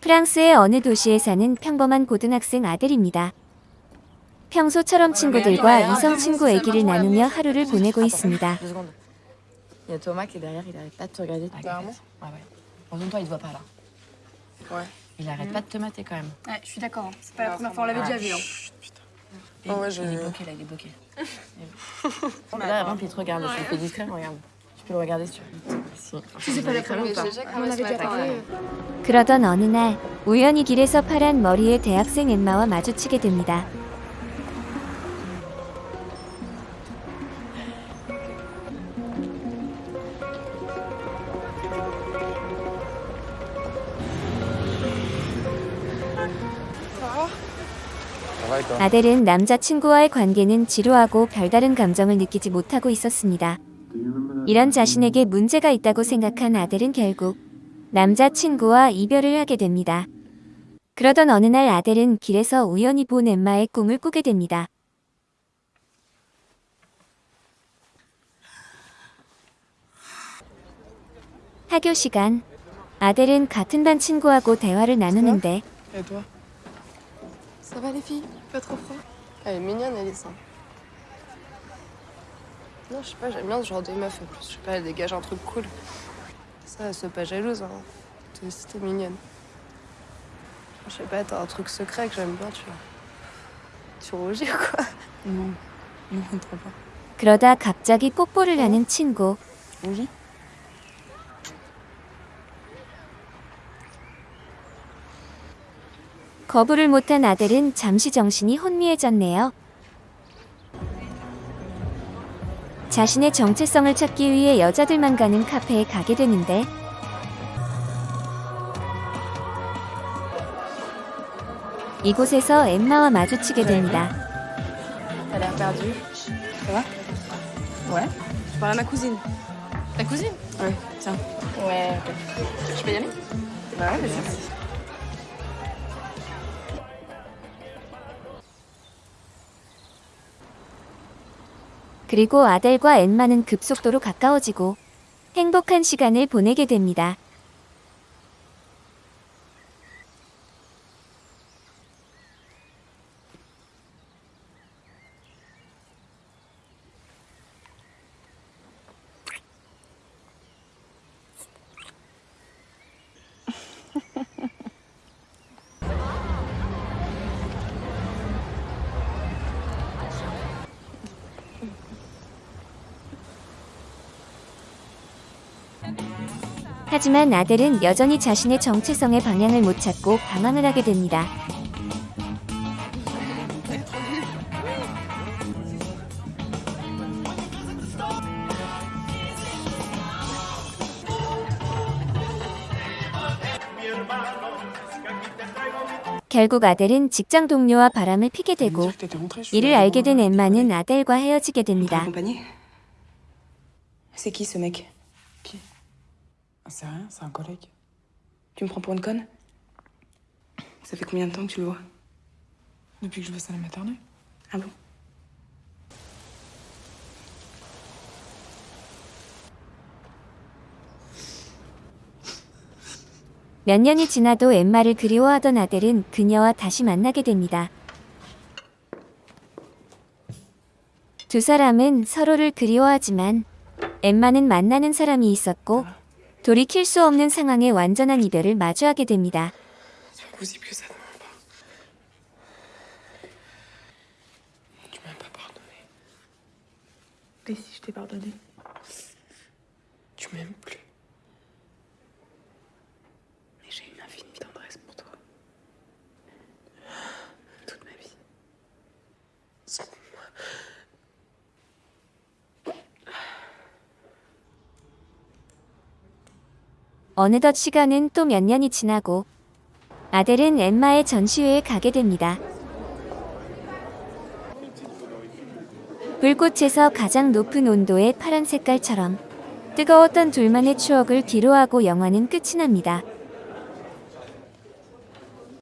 프랑스의 어느 도시에 사는 평범한 고등학생 아들입니다. 평소처럼 친구들과 이성 친구 얘기를 나누며 하루를 보내고 있습니다. Il arrête pas de te mater quand même. Ouais, je suis d'accord. C'est pas la première fois, on l'avait déjà vu. Ah il est bloqué là, il est bloqué. là, avant, il te regarde. Discret, regarde. Tu peux regarder si tu veux. Si. Si c'est pas la première fois. On en avait déjà parlé. 그러던 어느 날 우연히 길에서 파란 머리의 대학생 엠마와 마주치게 됩니다. 아델은 남자친구와의 관계는 지루하고 별다른 감정을 느끼지 못하고 있었습니다. 이런 자신에게 문제가 있다고 생각한 아델은 결국 남자친구와 이별을 하게 됩니다. 그러던 어느 날 아델은 길에서 우연히 본 엠마의 꿈을 꾸게 됩니다. 학교 시간 아델은 같은 반 친구하고 대화를 나누는데 Ça va les filles Pas trop froid Elle est mignonne, Alice. Non, je sais pas, j'aime bien ce genre de meuf en plus. Je sais pas, elle dégage un truc cool. Ça, elle soit pas jalouse. Hein. Toi aussi, t'es mignonne. Je sais pas, t'as un truc secret que j'aime bien, tu vois. Tu rougis ou quoi Non. Non, trop pas. 그러다 갑자기 뽀뽀를 하는 친구. Rougi 거부를 못한 아델은 잠시 정신이 혼미해졌네요. 자신의 정체성을 찾기 위해 여자들만 가는 카페에 가게 되는데 이곳에서 엠마와 마주치게 됩니다. 그리고 아델과 엠마는 급속도로 가까워지고 행복한 시간을 보내게 됩니다. 하지만 아델은 여전히 자신의 정체성의 방향을 못 찾고 방황을 하게 됩니다. 결국 아델은 직장 동료와 바람을 피게 되고 이를 알게 된 엠마는 아델과 헤어지게 됩니다. C'est rien, c'est un collègue. Tu me prends pour une conne Ça fait combien de temps que tu le vois Depuis que je bosse à la maternelle. Ah bon 몇 년이 지나도 엠마를 그리워하던 아델은 그녀와 다시 만나게 됩니다. 두 사람은 서로를 그리워하지만 엠마는 만나는 사람이 있었고 돌이킬 수 없는 상황에 완전한 이별을 마주하게 됩니다. C'est pas possible que ça ne ment pas. Tu m'as pas pardonné. Et si je t'ai pardonné Tu m'aimes plus. Mais j'ai une infinie tendresse pour toi. Toute ma vie. Sans moi. 어느덧 시간은 또 몇 년이 지나고 아델은 엠마의 전시회에 가게 됩니다. 불꽃에서 가장 높은 온도의 파란 색깔처럼 뜨거웠던 둘만의 추억을 뒤로하고 영화는 끝이 납니다.